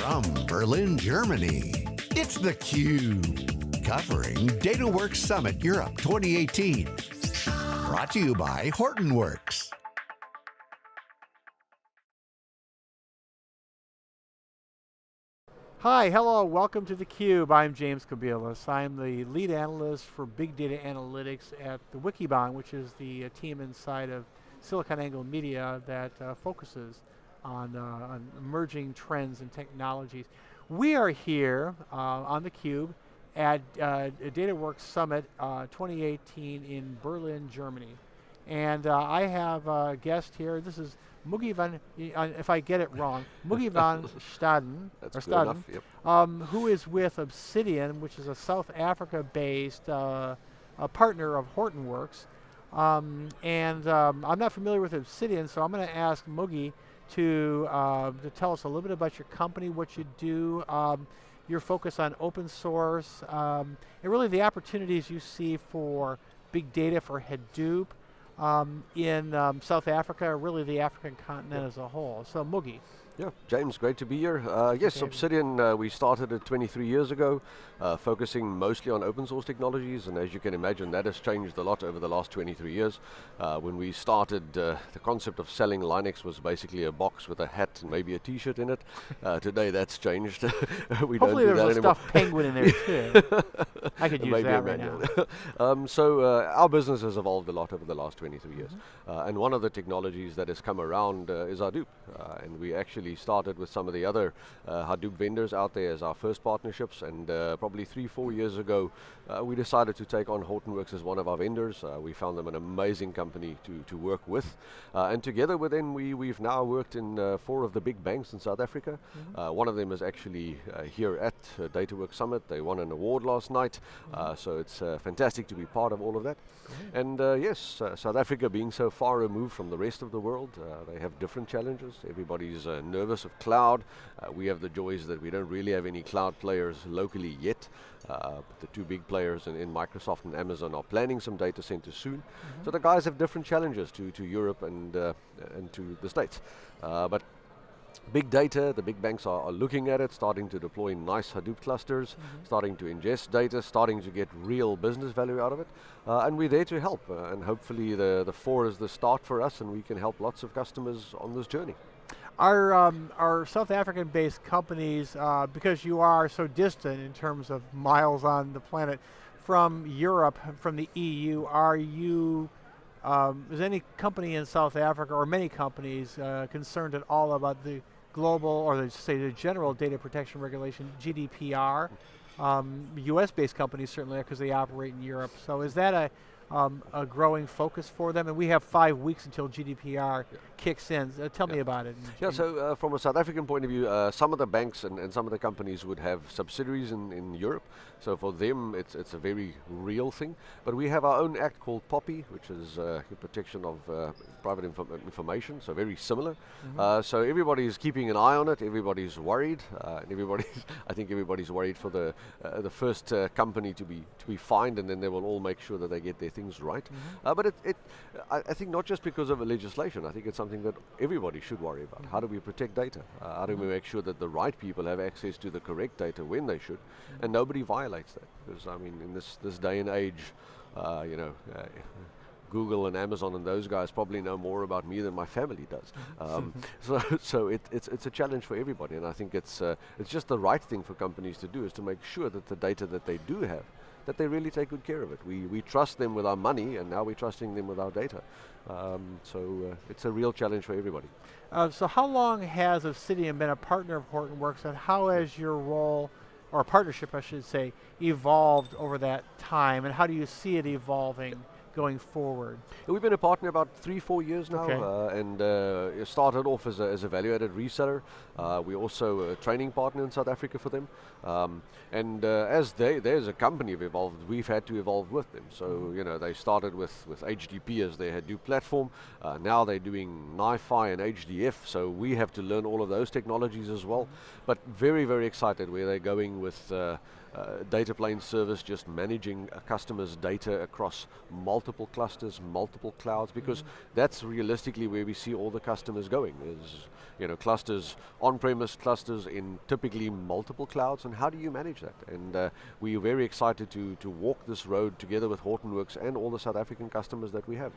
From Berlin, Germany, it's theCUBE. Covering DataWorks Summit Europe 2018. Brought to you by Hortonworks. Hi, hello, welcome to theCUBE. I'm James Kobielus. I'm the lead analyst for big data analytics at the Wikibon, which is the uh, team inside of SiliconANGLE Media that uh, focuses on, uh, on, emerging trends and technologies. We are here uh, on theCUBE at uh, DataWorks Summit uh, 2018 in Berlin, Germany. And I have a guest here, this is Muggie van, if I get it wrong, Muggie van Staden, or Staden yep. um, who is with Obsidian, which is a South Africa-based uh, partner of Hortonworks. Um, and um, I'm not familiar with Obsidian, so I'm going to ask Muggie to, uh, to tell us a little bit about your company, what you do, um, your focus on open source, um, and really the opportunities you see for big data for Hadoop, um, in um, South Africa, really the African continent as a whole. So Muggie. Yeah, James, great to be here. Uh, yes. Obsidian, uh, we started it 23 years ago, uh, focusing mostly on open source technologies, and as you can imagine, that has changed a lot over the last 23 years. Uh, when we started, uh, the concept of selling Linux was basically a box with a hat and maybe a t-shirt in it. Uh, today that's changed. we Hopefully don't do there's a stuffed penguin in there too. I could use that right now. um, so our business has evolved a lot over the last 23 years. Mm -hmm. and one of the technologies that has come around is Hadoop, and we actually started with some of the other uh, Hadoop vendors out there as our first partnerships, and uh, probably three, four years ago, uh, we decided to take on Hortonworks as one of our vendors. Uh, we found them an amazing company to, to work with, uh, and together with them, we, we've now worked in uh, four of the big banks in South Africa. Mm -hmm. one of them is actually here at DataWorks Summit. They won an award last night, mm -hmm. so it's fantastic to be part of all of that. And yes, South Africa being so far removed from the rest of the world, they have different challenges. Everybody's nervous nervous of cloud. Uh, we have the joys that we don't really have any cloud players locally yet. Uh, the two big players in, in, Microsoft and Amazon are planning some data centers soon. Mm -hmm. So the guys have different challenges to, to Europe and, uh, and to the States. Uh, but Big data, the big banks are, are, looking at it, starting to deploy nice Hadoop clusters, mm -hmm. starting to ingest data, starting to get real business value out of it. Uh, and we're there to help, uh, and hopefully the, the four is the start for us and we can help lots of customers on this journey. Our, um, our South African-based companies, uh, because you are so distant in terms of miles on the planet from Europe, from the EU, are you, um, is any company in South Africa, or many companies, uh, concerned at all about the global, or the, say the general data protection regulation, GDPR? Um, US-based companies certainly are because they operate in Europe. So is that a, um, a growing focus for them, and we have five weeks until GDPR yeah. kicks in. Uh, tell yeah. me about it. Yeah, so uh, from a South African point of view, uh, some of the banks and, and, some of the companies would have subsidiaries in, in Europe, so for them it's, it's a very real thing. But we have our own act called POPI, which is uh, protection of uh, private inf information, so very similar. Mm -hmm. so everybody's keeping an eye on it, everybody's worried, and everybody's, I think everybody's worried for the, the first company to be, to be fined, and then they will all make sure that they get their things right. Mm -hmm. but it, it I, I, think not just because of a legislation, I think it's something that everybody should worry about. How do we protect data? Uh, how do we mm-hmm. make sure that the right people have access to the correct data when they should, mm-hmm. and nobody violates that? Because I mean, in this, this day and age, uh, you know, uh, Google and Amazon and those guys probably know more about me than my family does. Mm-hmm. Um, so so it, it's, it's a challenge for everybody and I think it's, uh, it's just the right thing for companies to do is to make sure that the data that they do have that they really take good care of it. We, we trust them with our money and now we're trusting them with our data. Um, so uh, it's a real challenge for everybody. Uh, so how long has Obsidian been a partner of Hortonworks and how has your role, or partnership I should say, evolved over that time and how do you see it evolving going forward? We've been a partner about three, four years now, okay. uh, and uh, started off as a, as a value-added reseller. Uh, we're also a training partner in South Africa for them. Um, and uh, as they, as a company have evolved, we've had to evolve with them. So, mm -hmm. you know, they started with, with HDP as their Hadoop platform. Uh, now they're doing NiFi and HDF, so we have to learn all of those technologies as well. Mm -hmm. But very, very excited where they're going with uh, data plane service, just managing a customer's data across multiple clusters, multiple clouds, because mm -hmm. that's realistically where we see all the customers going, is you know, clusters, on-premise clusters in typically multiple clouds, and how do you manage that? And uh, we're very excited to, to walk this road together with Hortonworks and all the South African customers that we have.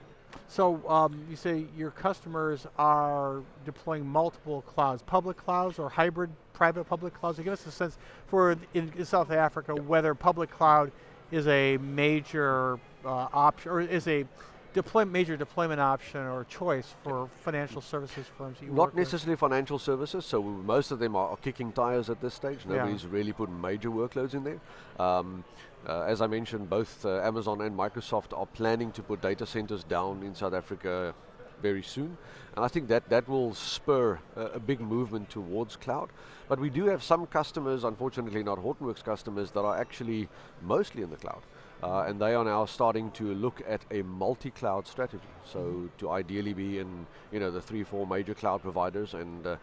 So um, you say your customers are deploying multiple clouds, public clouds or hybrid private public clouds? Give us a sense for in, South Africa whether public cloud is a major uh, option or is a deploy, major deployment option or choice for financial services firms Not necessarily with? financial services, so most of them are, are, kicking tires at this stage. Nobody's yeah. really put major workloads in there. Um, uh, as I mentioned, both uh, Amazon and Microsoft are planning to put data centers down in South Africa very soon. And I think that that will spur uh, a big movement towards cloud. But we do have some customers, unfortunately not Hortonworks customers, that are actually mostly in the cloud. Uh, and they are now starting to look at a multi-cloud strategy. So mm-hmm. to ideally be in, you know, the three, four major cloud providers and uh,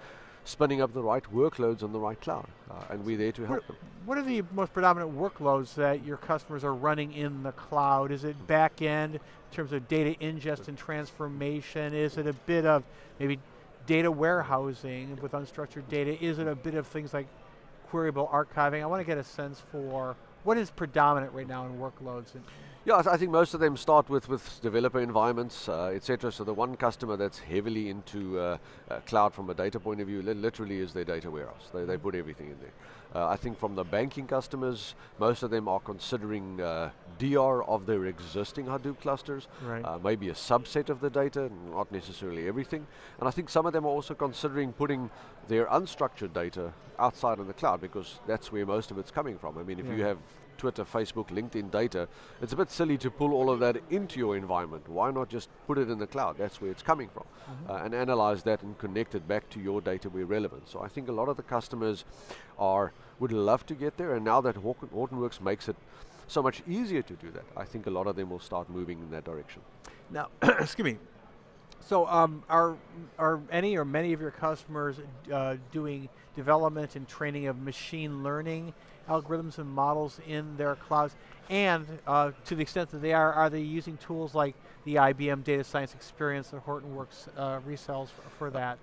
spinning up the right workloads on the right cloud. Uh, and we're there to help what, them. What are the most predominant workloads that your customers are running in the cloud? Is it back end in terms of data ingest and transformation? Is it a bit of maybe data warehousing with unstructured data? Is it a bit of things like queryable archiving? I want to get a sense for what is predominant right now in workloads? Yeah, I, th I, think most of them start with, with developer environments, uh, etc. So the one customer that's heavily into uh, uh, cloud from a data point of view, li literally is their data warehouse. They, they put everything in there. Uh, I think from the banking customers, most of them are considering uh, DR of their existing Hadoop clusters, right. Uh, maybe a subset of the data, not necessarily everything. And I think some of them are also considering putting their unstructured data outside of the cloud because that's where most of it's coming from. I mean, if yeah. you have Twitter, Facebook, LinkedIn data, it's a bit silly to pull all of that into your environment. Why not just put it in the cloud? That's where it's coming from. Mm -hmm. uh, and analyze that and connect it back to your data where relevant. So I think a lot of the customers are would love to get there, and now that Hortonworks makes it so much easier to do that, I think a lot of them will start moving in that direction. Now, excuse me, so um, are, are any or many of your customers uh, doing development and training of machine learning algorithms and models in their clouds? And uh, to the extent that they are, are they using tools like the IBM Data Science Experience that Hortonworks uh, resells for, for that?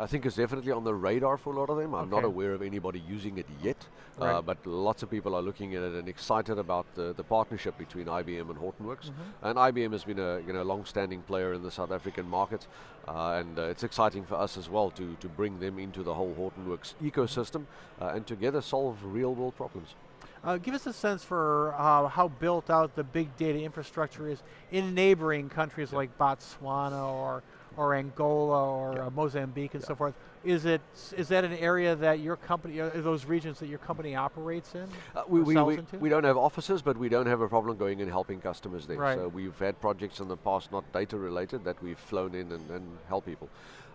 I think it's definitely on the radar for a lot of them. I'm okay. not aware of anybody using it yet, uh, right. uh, but lots of people are looking at it and excited about the, the partnership between IBM and Hortonworks. Mm -hmm. And IBM has been a you know long-standing player in the South African market, uh, and uh, it's exciting for us as well to to bring them into the whole Hortonworks ecosystem uh, and together solve real-world problems. Uh, give us a sense for uh, how built out the big data infrastructure is in neighboring countries yeah. like Botswana or or Angola or yeah. uh, Mozambique and yeah. so forth. Is it is that an area that your company, uh, those regions that your company operates in? Uh, we, we, we, we, don't have offices, but we don't have a problem going and helping customers there. Right. So we've had projects in the past, not data related, that we've flown in and, and help people.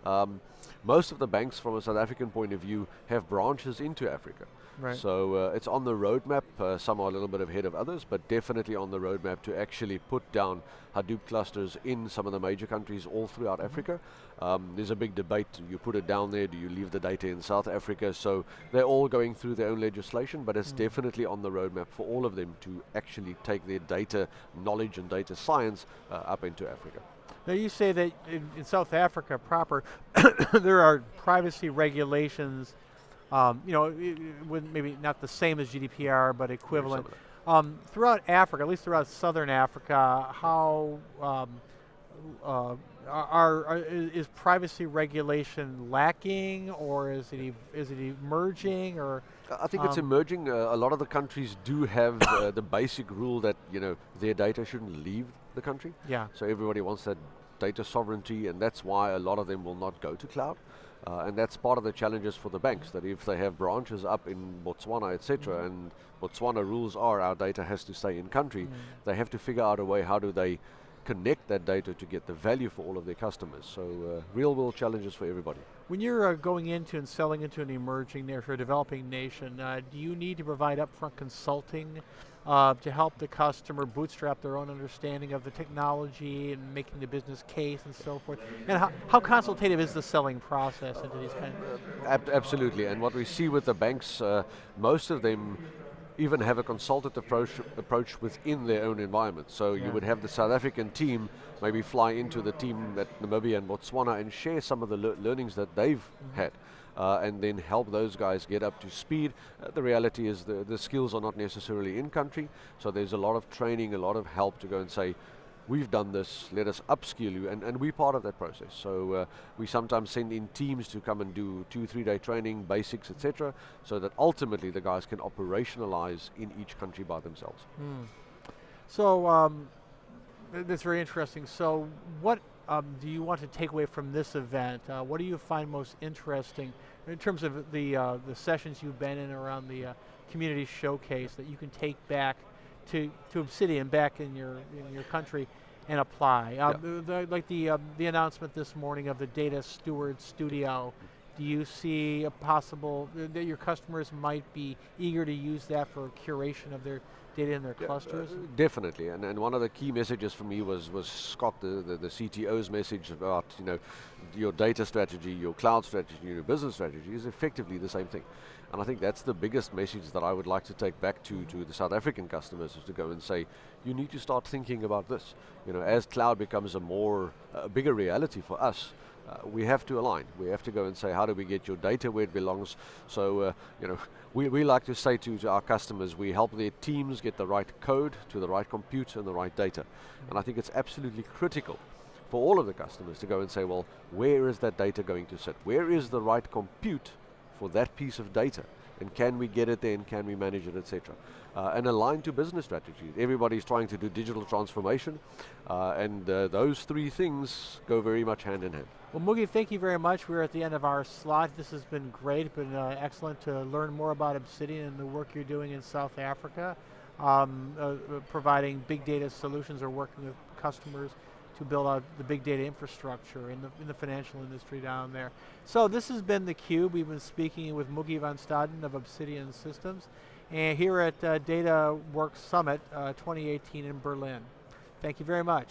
Um, most of the banks, from a South African point of view, have branches into Africa. Right. So uh, it's on the roadmap. Uh, some are a little bit ahead of others, but definitely on the roadmap to actually put down Hadoop clusters in some of the major countries all throughout mm -hmm. Africa. Um, there's a big debate. You put it down there. Do you leave the data in South Africa? So they're all going through their own legislation, but it's mm. definitely on the roadmap for all of them to actually take their data knowledge and data science uh, up into Africa. Now you say that in, in South Africa proper, there are privacy regulations um, you know, maybe not the same as GDPR, but equivalent. Um, throughout Africa, at least throughout southern Africa, how um, uh, are, are, is privacy regulation lacking, or is it is it emerging, or? I think it's um, emerging. Uh, a lot of the countries do have uh, the basic rule that you know their data shouldn't leave the country. Yeah. So everybody wants that data sovereignty, and that's why a lot of them will not go to cloud. Uh, and that's part of the challenges for the banks, that if they have branches up in Botswana, etc., mm. and Botswana rules are our data has to stay in country, mm. they have to figure out a way how do they connect that data to get the value for all of their customers. So uh, real world challenges for everybody. When you're uh, going into and selling into an emerging nation, or developing nation, uh, do you need to provide upfront consulting uh, to help the customer bootstrap their own understanding of the technology and making the business case and so forth? And how, how consultative is the selling process into these kind of? Ab absolutely, and what we see with the banks, uh, most of them even have a consultative approach, approach within their own environment. So yeah. you would have the South African team maybe fly into the team at Namibia and Botswana and share some of the le learnings that they've mm -hmm. had. Uh, and then help those guys get up to speed. Uh, the reality is the, the skills are not necessarily in country, so there's a lot of training, a lot of help to go and say, we've done this, let us upskill you, and, and we're part of that process. So uh, we sometimes send in teams to come and do two, three day training, basics, etc., so that ultimately the guys can operationalize in each country by themselves. Mm. So um, that's very interesting. So what um, do you want to take away from this event? Uh, what do you find most interesting in terms of the uh, the sessions you've been in around the uh, community showcase that you can take back to, to Obsidian back in your in your country and apply. Um, yep. the, like the um, the announcement this morning of the Data Steward Studio. Do you see a possible that your customers might be eager to use that for curation of their data in their yeah, clusters? Uh, definitely, and, and one of the key messages for me was was Scott, the, the, the CTO's message about you know your data strategy, your cloud strategy, your business strategy is effectively the same thing. And I think that's the biggest message that I would like to take back to, to the South African customers is to go and say, you need to start thinking about this. You know, as cloud becomes a more, a bigger reality for us, uh, we have to align. We have to go and say, how do we get your data where it belongs? So, uh, you know, we, we like to say to, to, our customers, we help their teams get the right code to the right compute and the right data. And I think it's absolutely critical for all of the customers to go and say, well, where is that data going to sit? Where is the right compute for that piece of data? And can we get it there and can we manage it, etc. Uh, and align to business strategy. Everybody's trying to do digital transformation, uh, and uh, those three things go very much hand in hand. Well, Muggie, thank you very much. We're at the end of our slot. This has been great. Been uh, excellent to learn more about Obsidian and the work you're doing in South Africa, um, uh, uh, providing big data solutions or working with customers to build out the big data infrastructure in the, in the financial industry down there. So this has been theCUBE. We've been speaking with Muggie van Staden of Obsidian Systems, and here at uh, DataWorks Summit uh, 2018 in Berlin. Thank you very much.